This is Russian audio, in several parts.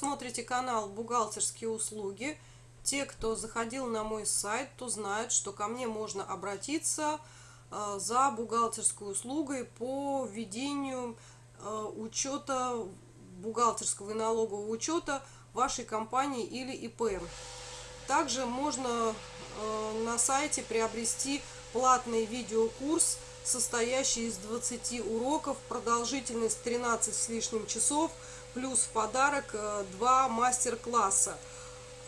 смотрите канал «Бухгалтерские услуги». Те, кто заходил на мой сайт, то знают, что ко мне можно обратиться э, за бухгалтерской услугой по ведению э, учета бухгалтерского и налогового учета вашей компании или ИП. Также можно э, на сайте приобрести платный видеокурс, состоящий из 20 уроков, продолжительность 13 с лишним часов – плюс в подарок э, два мастер-класса.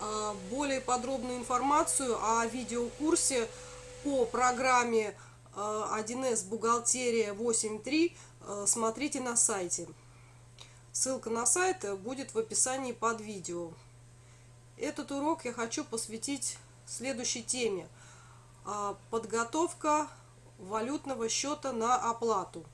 А, более подробную информацию о видеокурсе по программе 1С э, Бухгалтерия 8.3 э, смотрите на сайте. Ссылка на сайт будет в описании под видео. Этот урок я хочу посвятить следующей теме. Подготовка валютного счета на оплату.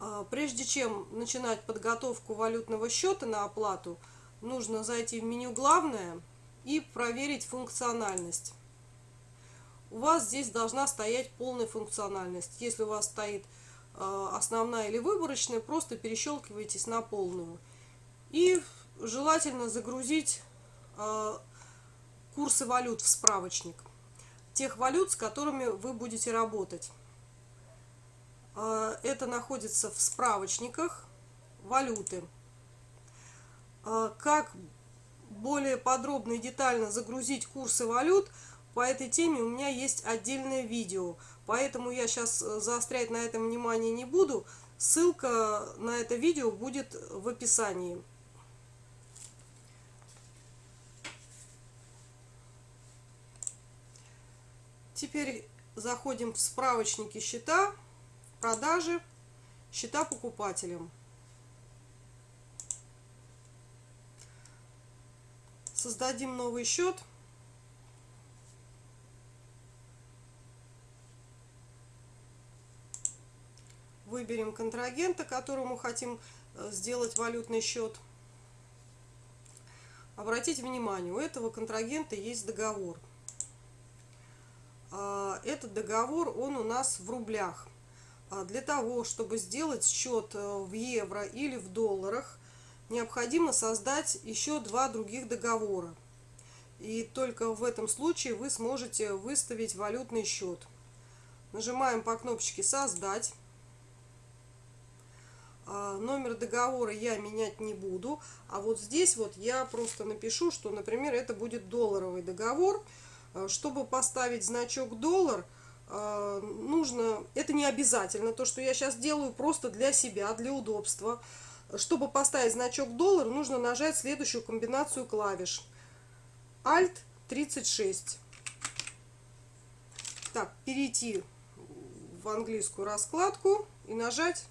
А, прежде чем начинать подготовку валютного счета на оплату, нужно зайти в меню «Главное» и проверить функциональность. У вас здесь должна стоять полная функциональность. Если у вас стоит а, основная или выборочная, просто перещелкивайтесь на полную. И желательно загрузить а, курсы валют в справочник. Тех валют, с которыми вы будете работать. А, это находится в справочниках валюты. А, как более подробно и детально загрузить курсы валют, по этой теме у меня есть отдельное видео. Поэтому я сейчас э, заострять на этом внимание не буду. Ссылка на это видео будет в описании. Теперь заходим в справочники счета продажи, счета покупателям. Создадим новый счет. Выберем контрагента, которому хотим э, сделать валютный счет. Обратите внимание, у этого контрагента есть договор. А, этот договор, он у нас в рублях. А для того, чтобы сделать счет э, в евро или в долларах, необходимо создать еще два других договора. И только в этом случае вы сможете выставить валютный счет. Нажимаем по кнопочке «Создать». А, номер договора я менять не буду. А вот здесь вот я просто напишу, что, например, это будет долларовый договор. А, чтобы поставить значок «доллар», а, нужно, это не обязательно, то, что я сейчас делаю просто для себя, для удобства. Чтобы поставить значок доллар, нужно нажать следующую комбинацию клавиш. Alt 36. Так, перейти в английскую раскладку и нажать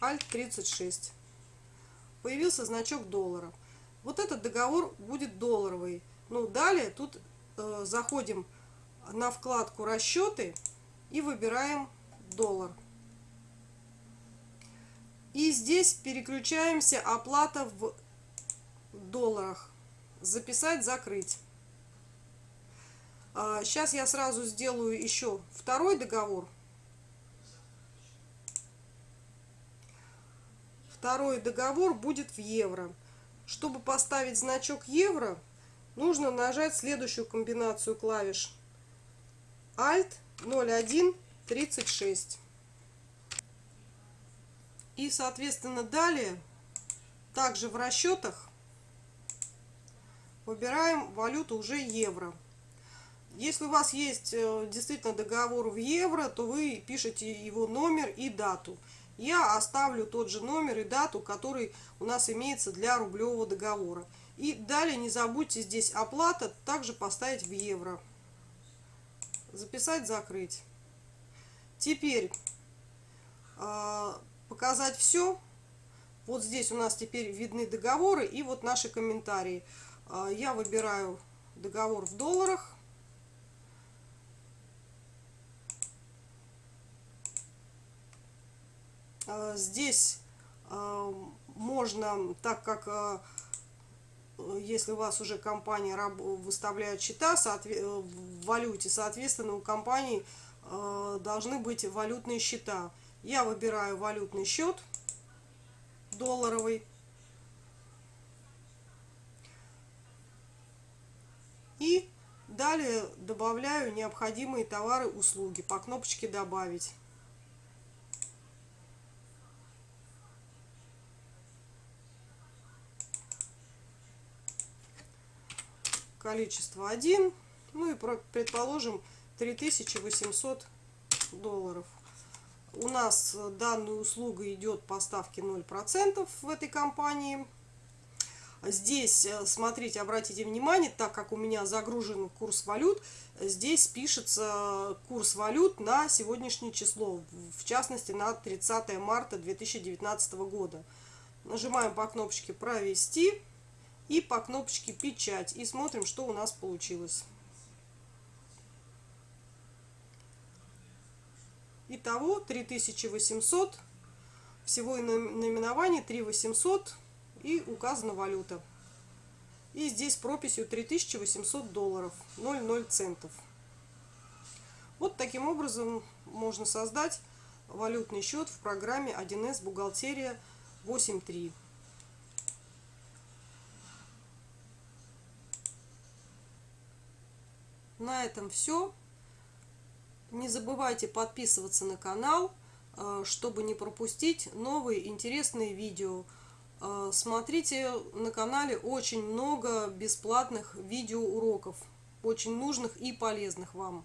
Alt 36. Появился значок доллара. Вот этот договор будет долларовый. Ну, далее тут э, заходим на вкладку расчеты и выбираем доллар. И здесь переключаемся оплата в долларах. Записать, закрыть. Сейчас а, я сразу сделаю еще второй договор. Второй договор будет в евро. Чтобы поставить значок евро, нужно нажать следующую комбинацию клавиш Alt 01 36. И, соответственно, далее, также в расчетах, выбираем валюту уже евро. Если у вас есть э, действительно договор в евро, то вы пишете его номер и дату. Я оставлю тот же номер и дату, который у нас имеется для рублевого договора. И далее не забудьте здесь оплата также поставить в евро записать, закрыть. Теперь э, показать все. Вот здесь у нас теперь видны договоры и вот наши комментарии. Э, я выбираю договор в долларах. Э, здесь можно, так как если у вас уже компания выставляет счета э, в валюте, соответственно, у компании э, должны быть валютные счета. Я выбираю валютный счет долларовый. И далее добавляю необходимые товары, услуги по кнопочке «Добавить». Количество 1 ну и предположим 3800 долларов. У нас данная услуга идет по ставке 0% в этой компании. Здесь, э, смотрите, обратите внимание, так как у меня загружен курс валют, здесь пишется курс валют на сегодняшнее число, в частности на 30 марта 2019 года. Нажимаем по кнопочке «Провести» и по кнопочке «Печать» и смотрим, что у нас получилось. Итого 3800, всего наименований 3800 и указана валюта. И здесь прописью 3800 долларов, 0,0 центов. Вот таким образом можно создать валютный счет в программе 1С бухгалтерия 8.3. На этом все. Не забывайте подписываться на канал, э, чтобы не пропустить новые интересные видео. Э, смотрите на канале очень много бесплатных видеоуроков, очень нужных и полезных вам.